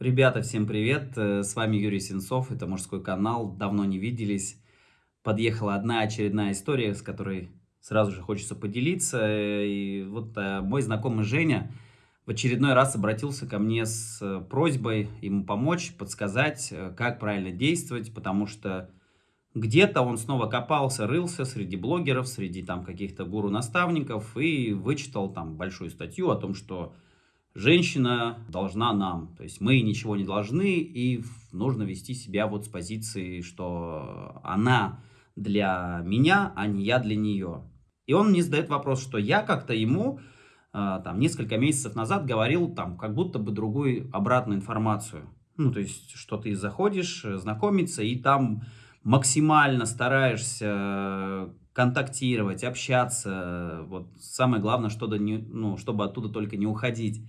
Ребята, всем привет! Э, с вами Юрий Сенцов, это мужской канал, давно не виделись. Подъехала одна очередная история, с которой сразу же хочется поделиться. И вот э, мой знакомый Женя в очередной раз обратился ко мне с э, просьбой ему помочь, подсказать, как правильно действовать, потому что где-то он снова копался, рылся среди блогеров, среди там каких-то гуру-наставников и вычитал там большую статью о том, что женщина должна нам. То есть мы ничего не должны, и нужно вести себя вот с позиции, что она для меня, а не я для нее. И он мне задает вопрос, что я как-то ему э, там несколько месяцев назад говорил там как будто бы другую обратную информацию. Ну, то есть, что ты заходишь э, знакомиться, и там максимально стараешься контактировать, общаться. Вот самое главное, что не, ну, чтобы оттуда только не уходить.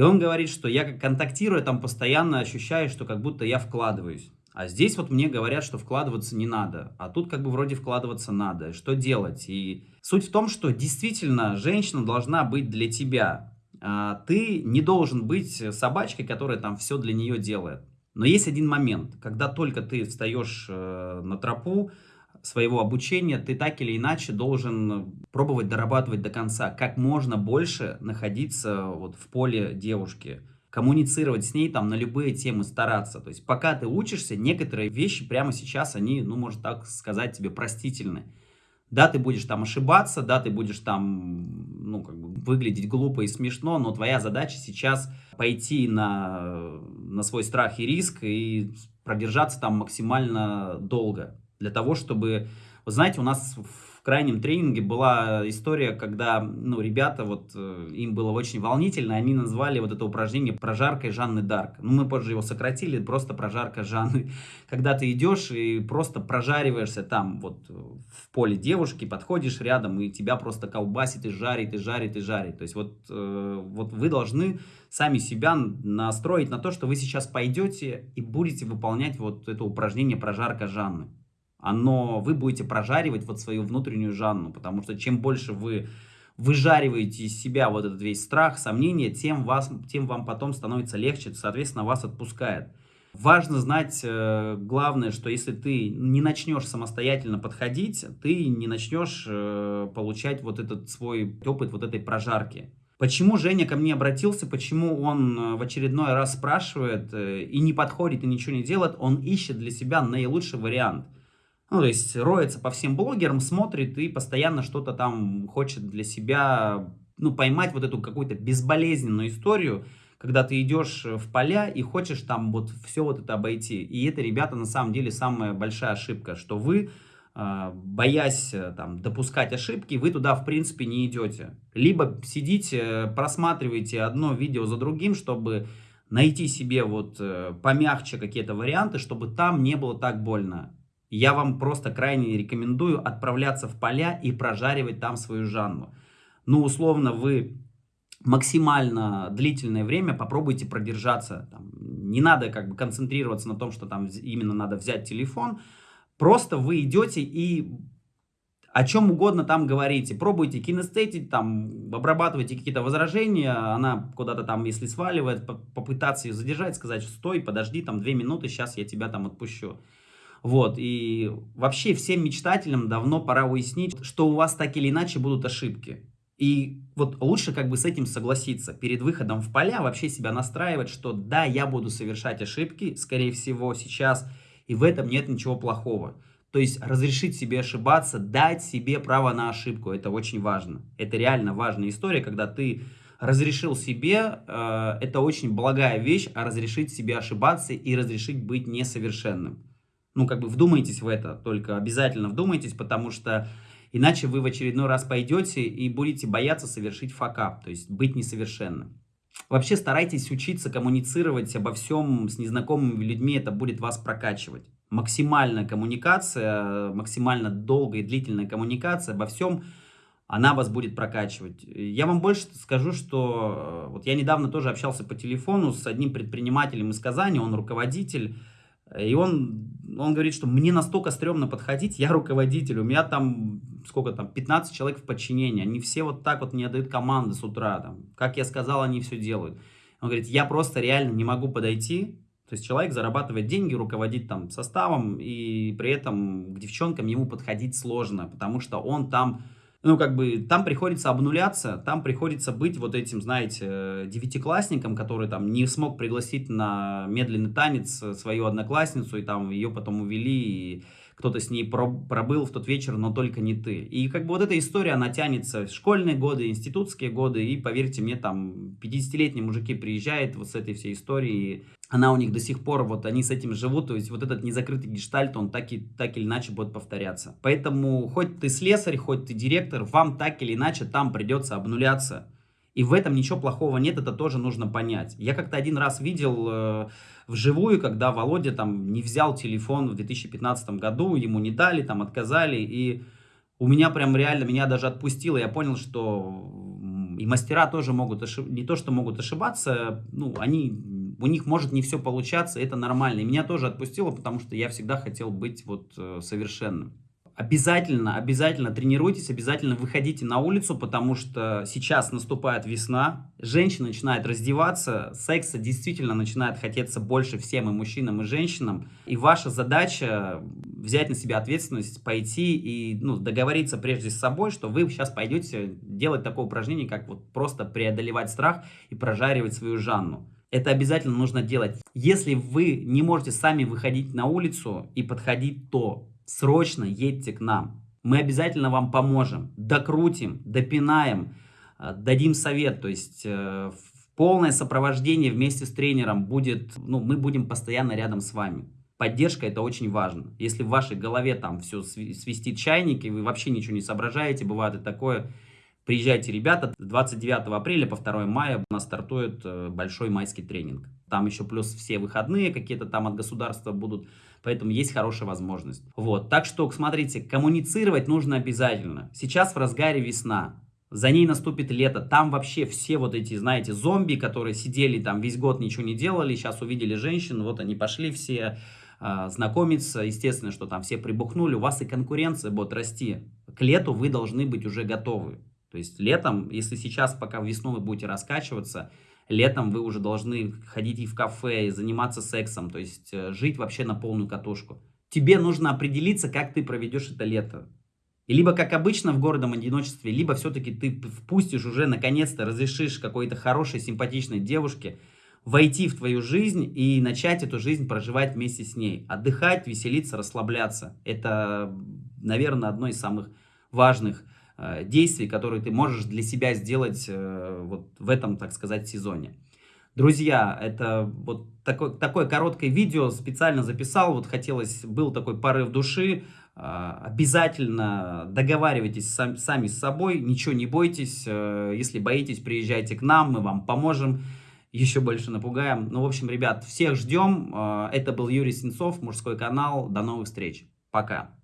И он говорит, что я как контактирую, там постоянно ощущаю, что как будто я вкладываюсь. А здесь вот мне говорят, что вкладываться не надо. А тут как бы вроде вкладываться надо. Что делать? И суть в том, что действительно женщина должна быть для тебя. А ты не должен быть собачкой, которая там все для нее делает. Но есть один момент, когда только ты встаешь э, на тропу, своего обучения ты так или иначе должен пробовать дорабатывать до конца, как можно больше находиться вот в поле девушки, коммуницировать с ней там на любые темы, стараться. То есть пока ты учишься, некоторые вещи прямо сейчас, они, ну, можно так сказать, тебе простительны. Да, ты будешь там ошибаться, да, ты будешь там, ну, как бы выглядеть глупо и смешно, но твоя задача сейчас пойти на, на свой страх и риск и продержаться там максимально долго для того, чтобы... Вы знаете, у нас в крайнем тренинге была история, когда ну, ребята, вот э, им было очень волнительно, они назвали вот это упражнение прожаркой Жанны Дарк. Ну, мы позже его сократили, просто прожарка Жанны. Когда ты идешь и просто прожариваешься там вот в поле девушки, подходишь рядом, и тебя просто колбасит и жарит, и жарит, и жарит. То есть вот, э, вот вы должны сами себя настроить на то, что вы сейчас пойдете и будете выполнять вот это упражнение прожарка Жанны оно, вы будете прожаривать вот свою внутреннюю Жанну, потому что чем больше вы выжариваете из себя вот этот весь страх, сомнения, тем, вас, тем вам потом становится легче, соответственно, вас отпускает. Важно знать, э, главное, что если ты не начнешь самостоятельно подходить, ты не начнешь э, получать вот этот свой опыт вот этой прожарки. Почему Женя ко мне обратился, почему он э, в очередной раз спрашивает и не подходит, и ничего не делает, он ищет для себя наилучший вариант – ну, то есть роется по всем блогерам, смотрит и постоянно что-то там хочет для себя, ну, поймать вот эту какую-то безболезненную историю, когда ты идешь в поля и хочешь там вот все вот это обойти. И это, ребята, на самом деле самая большая ошибка, что вы, а, боясь э, там допускать ошибки, вы туда в принципе не идете. Либо сидите, просматриваете одно видео за другим, чтобы найти себе вот э, помягче какие-то варианты, чтобы там не было так больно. Я вам просто крайне рекомендую отправляться в поля и прожаривать там свою Жанну. Ну, условно, вы максимально длительное время попробуйте продержаться. Там, не надо как бы концентрироваться на том, что там именно надо взять телефон. Просто вы идете и о чем угодно там говорите. Пробуйте кинестетить, там, обрабатывайте какие-то возражения. Она куда-то там, если сваливает, попытаться ее задержать, сказать, стой, подожди, там, две минуты, сейчас я тебя там отпущу. Вот, и вообще всем мечтателям давно пора уяснить, что у вас так или иначе будут ошибки. И вот лучше как бы с этим согласиться. Перед выходом в поля вообще себя настраивать, что да, я буду совершать ошибки, скорее всего, сейчас, и в этом нет ничего плохого. То есть разрешить себе ошибаться, дать себе право на ошибку, это очень важно. Это реально важная история, когда ты разрешил себе, э, это очень благая вещь, а разрешить себе ошибаться и разрешить быть несовершенным ну, как бы вдумайтесь в это, только обязательно вдумайтесь, потому что иначе вы в очередной раз пойдете и будете бояться совершить факап, то есть быть несовершенным. Вообще старайтесь учиться коммуницировать обо всем с незнакомыми людьми, это будет вас прокачивать. Максимальная коммуникация, максимально долгая и длительная коммуникация обо всем, она вас будет прокачивать. Я вам больше скажу, что э, вот я недавно тоже общался по телефону с одним предпринимателем из Казани, он руководитель, и он, он говорит, что мне настолько стрёмно подходить, я руководитель, у меня там, сколько там, 15 человек в подчинении, они все вот так вот мне отдают команды с утра, там, как я сказал, они все делают. Он говорит, я просто реально не могу подойти, то есть человек зарабатывает деньги, руководит там составом, и при этом к девчонкам ему подходить сложно, потому что он там, ну как бы, там приходится обнуляться, там приходится быть вот этим, знаете, девятиклассником, который там не смог пригласить на медленный танец свою одноклассницу, и там ее потом увели, и кто-то с ней пробыл в тот вечер, но только не ты. И как бы вот эта история, она тянется школьные годы, институтские годы, и поверьте мне, там 50-летние мужики приезжают вот с этой всей историей, она у них до сих пор, вот они с этим живут, то есть вот этот незакрытый гештальт, он так, и, так или иначе будет повторяться. Поэтому хоть ты слесарь, хоть ты директор, вам так или иначе там придется обнуляться. И в этом ничего плохого нет, это тоже нужно понять. Я как-то один раз видел э, вживую, когда Володя там не взял телефон в 2015 году, ему не дали, там отказали, и у меня прям реально, меня даже отпустило, я понял, что и мастера тоже могут, ошиб... не то что могут ошибаться, ну, они, у них может не все получаться, это нормально. И меня тоже отпустило, потому что я всегда хотел быть вот э, совершенным. Обязательно, обязательно тренируйтесь, обязательно выходите на улицу, потому что сейчас наступает весна, женщины начинают раздеваться, секса действительно начинает хотеться больше всем и мужчинам, и женщинам. И ваша задача взять на себя ответственность, пойти и ну, договориться прежде с собой, что вы сейчас пойдете делать такое упражнение, как вот просто преодолевать страх и прожаривать свою Жанну. Это обязательно нужно делать. Если вы не можете сами выходить на улицу и подходить, то срочно едьте к нам. Мы обязательно вам поможем, докрутим, допинаем, э, дадим совет. То есть э, полное сопровождение вместе с тренером будет, ну, мы будем постоянно рядом с вами. Поддержка это очень важно. Если в вашей голове там все свистит чайник, и вы вообще ничего не соображаете, бывает и такое, приезжайте, ребята, 29 апреля по 2 мая у нас стартует э, большой майский тренинг. Там еще плюс все выходные какие-то там от государства будут. Поэтому есть хорошая возможность. Вот. Так что, смотрите, коммуницировать нужно обязательно. Сейчас в разгаре весна. За ней наступит лето. Там вообще все вот эти, знаете, зомби, которые сидели там весь год, ничего не делали, сейчас увидели женщин, вот они пошли все э, знакомиться. Естественно, что там все прибухнули. У вас и конкуренция будет расти. К лету вы должны быть уже готовы. То есть летом, если сейчас, пока весну вы будете раскачиваться, летом вы уже должны ходить и в кафе, и заниматься сексом, то есть э, жить вообще на полную катушку. Тебе нужно определиться, как ты проведешь это лето. И либо, как обычно, в городом одиночестве, либо все-таки ты впустишь уже, наконец-то, разрешишь какой-то хорошей, симпатичной девушке войти в твою жизнь и начать эту жизнь проживать вместе с ней. Отдыхать, веселиться, расслабляться. Это, наверное, одно из самых важных действий, которые ты можешь для себя сделать э, вот в этом, так сказать, сезоне. Друзья, это вот такое, такое короткое видео специально записал, вот хотелось, был такой порыв души, э, обязательно договаривайтесь сам, сами с собой, ничего не бойтесь, если боитесь, приезжайте к нам, мы вам поможем, еще больше напугаем. Ну, в общем, ребят, всех ждем, это был Юрий Сенцов, мужской канал, до новых встреч, пока.